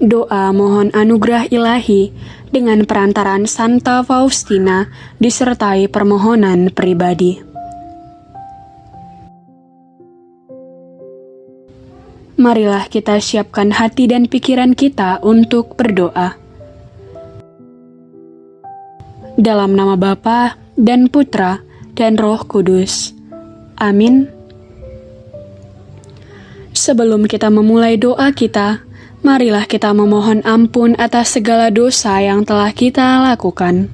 Doa mohon anugerah ilahi dengan perantaraan Santa Faustina disertai permohonan pribadi. Marilah kita siapkan hati dan pikiran kita untuk berdoa. Dalam nama Bapa dan Putra dan Roh Kudus. Amin. Sebelum kita memulai doa kita, marilah kita memohon ampun atas segala dosa yang telah kita lakukan.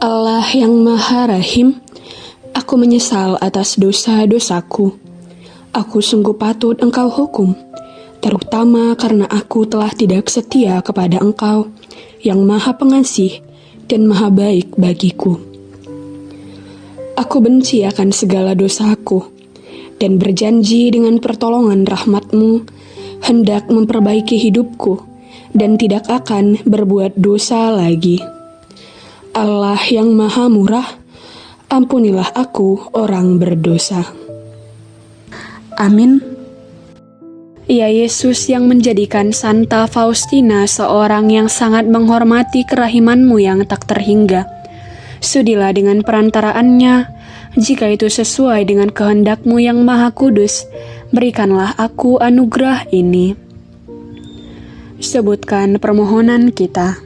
Allah yang Maha Rahim, aku menyesal atas dosa-dosaku. Aku sungguh patut Engkau hukum, terutama karena aku telah tidak setia kepada Engkau yang Maha Pengasih dan Maha Baik bagiku. Aku benci akan segala dosaku dan berjanji dengan pertolongan rahmatmu hendak memperbaiki hidupku dan tidak akan berbuat dosa lagi. Allah yang maha murah, ampunilah aku orang berdosa. Amin. Ya Yesus yang menjadikan Santa Faustina seorang yang sangat menghormati kerahimanmu yang tak terhingga. Sudilah dengan perantaraannya, jika itu sesuai dengan kehendakmu yang maha kudus, berikanlah aku anugerah ini. Sebutkan permohonan kita.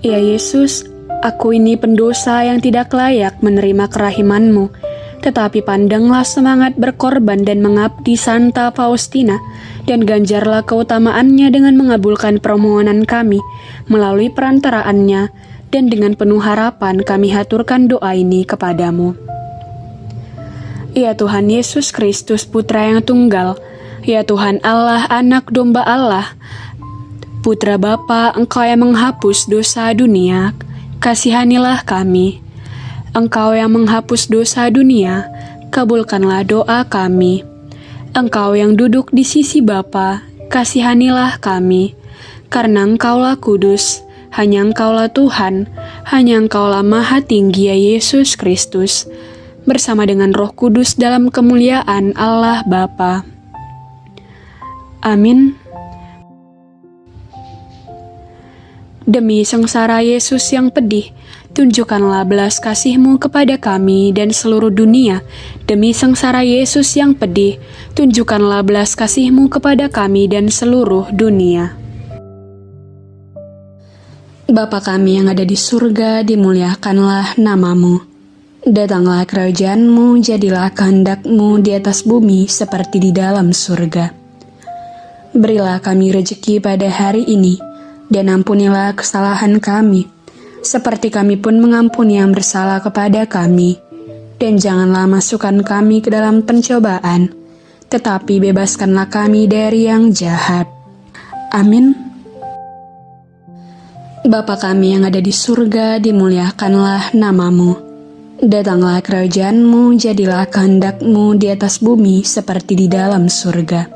Ya Yesus, aku ini pendosa yang tidak layak menerima kerahimanmu, tetapi pandanglah semangat berkorban dan mengabdi Santa Faustina, dan ganjarlah keutamaannya dengan mengabulkan permohonan kami melalui perantaraannya, dan dengan penuh harapan kami haturkan doa ini kepadamu. Ya Tuhan Yesus Kristus Putra yang tunggal, ya Tuhan Allah anak domba Allah, Putra Bapa Engkau yang menghapus dosa dunia, kasihanilah kami. Engkau yang menghapus dosa dunia, kabulkanlah doa kami. Engkau yang duduk di sisi Bapa, kasihanilah kami. Karena Engkaulah kudus, hanya Engkaulah Tuhan, hanya Engkaulah Maha Tinggi ya Yesus Kristus, bersama dengan Roh Kudus dalam kemuliaan Allah Bapa. Amin. Demi sengsara Yesus yang pedih, tunjukkanlah belas kasih-Mu kepada kami dan seluruh dunia. Demi sengsara Yesus yang pedih, tunjukkanlah belas kasih-Mu kepada kami dan seluruh dunia. Bapa kami yang ada di surga, dimuliakanlah namamu. Datanglah kerajaanmu, jadilah kehendakmu di atas bumi seperti di dalam surga. Berilah kami rejeki pada hari ini, dan ampunilah kesalahan kami, seperti kami pun mengampuni yang bersalah kepada kami. Dan janganlah masukkan kami ke dalam pencobaan, tetapi bebaskanlah kami dari yang jahat. Amin. Bapa kami yang ada di surga, dimuliakanlah namamu. Datanglah kerajaanmu, jadilah kehendakmu di atas bumi seperti di dalam surga.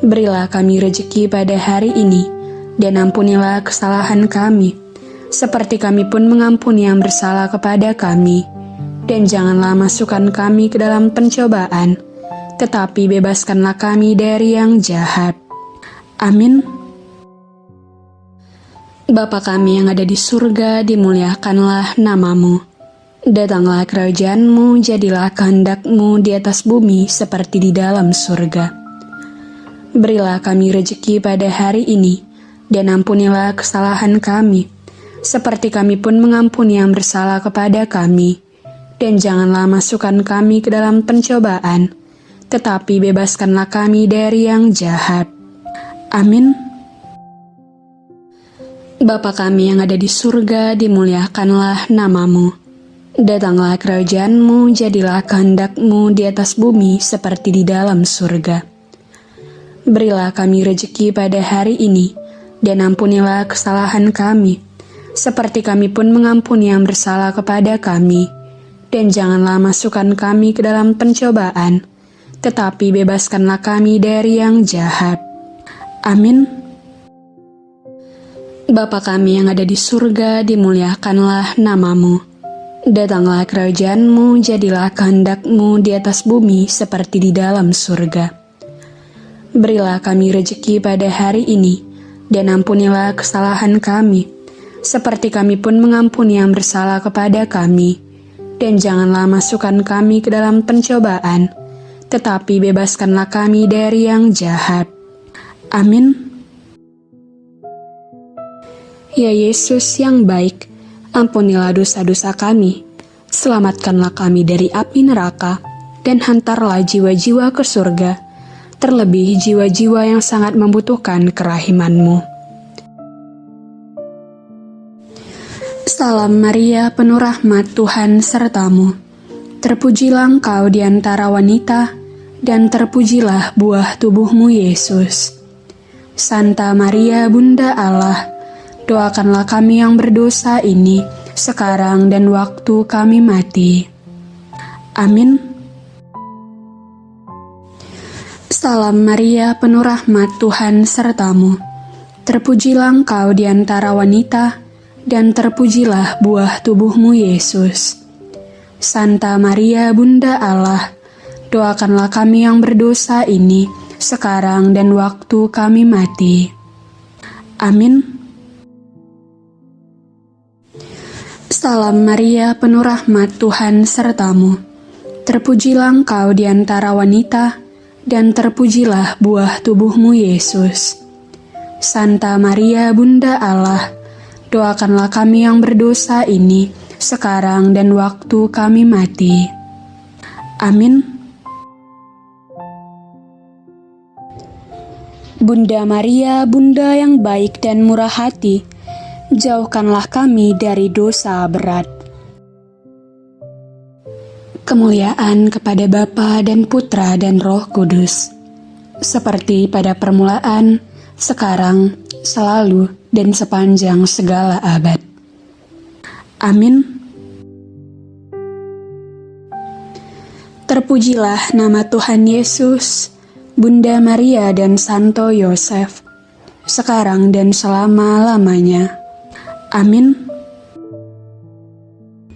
Berilah kami rejeki pada hari ini, dan ampunilah kesalahan kami, seperti kami pun mengampuni yang bersalah kepada kami. Dan janganlah masukkan kami ke dalam pencobaan, tetapi bebaskanlah kami dari yang jahat. Amin. Bapa kami yang ada di surga, dimuliakanlah namamu. Datanglah kerajaanmu, jadilah kehendakmu di atas bumi seperti di dalam surga. Berilah kami rejeki pada hari ini, dan ampunilah kesalahan kami, seperti kami pun mengampuni yang bersalah kepada kami. Dan janganlah masukkan kami ke dalam pencobaan, tetapi bebaskanlah kami dari yang jahat. Amin. Bapa kami yang ada di surga, dimuliakanlah namamu. Datanglah kerajaanmu, jadilah kehendakmu di atas bumi seperti di dalam surga. Berilah kami rejeki pada hari ini, dan ampunilah kesalahan kami, seperti kami pun mengampuni yang bersalah kepada kami. Dan janganlah masukkan kami ke dalam pencobaan, tetapi bebaskanlah kami dari yang jahat. Amin. Bapa kami yang ada di surga, dimuliakanlah namamu. Datanglah kerajaanmu, jadilah kehendakmu di atas bumi seperti di dalam surga. Berilah kami rejeki pada hari ini, dan ampunilah kesalahan kami, seperti kami pun mengampuni yang bersalah kepada kami. Dan janganlah masukkan kami ke dalam pencobaan, tetapi bebaskanlah kami dari yang jahat. Amin. Ya Yesus yang baik, Ampunilah dosa-dosa kami, selamatkanlah kami dari api neraka, dan hantarlah jiwa-jiwa ke surga, terlebih jiwa-jiwa yang sangat membutuhkan kerahimanmu. Salam Maria, penuh rahmat Tuhan sertamu. Terpujilah engkau di antara wanita, dan terpujilah buah tubuhmu Yesus. Santa Maria, Bunda Allah, doakanlah kami yang berdosa ini sekarang dan waktu kami mati. Amin. Salam Maria, penuh rahmat Tuhan sertamu. Terpujilah engkau di antara wanita, dan terpujilah buah tubuhmu Yesus. Santa Maria, Bunda Allah, doakanlah kami yang berdosa ini sekarang dan waktu kami mati. Amin. Salam Maria, penuh rahmat Tuhan sertamu. Terpujilah engkau di antara wanita, dan terpujilah buah tubuhmu Yesus. Santa Maria, Bunda Allah, doakanlah kami yang berdosa ini, sekarang dan waktu kami mati. Amin. Bunda Maria, Bunda yang baik dan murah hati, jauhkanlah kami dari dosa berat. Kemuliaan kepada Bapa dan Putra dan Roh Kudus, seperti pada permulaan, sekarang, selalu, dan sepanjang segala abad. Amin. Terpujilah nama Tuhan Yesus, Bunda Maria dan Santo Yosef, sekarang dan selama-lamanya. Amin.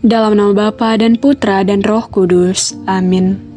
Dalam nama Bapa dan Putra dan Roh Kudus. Amin.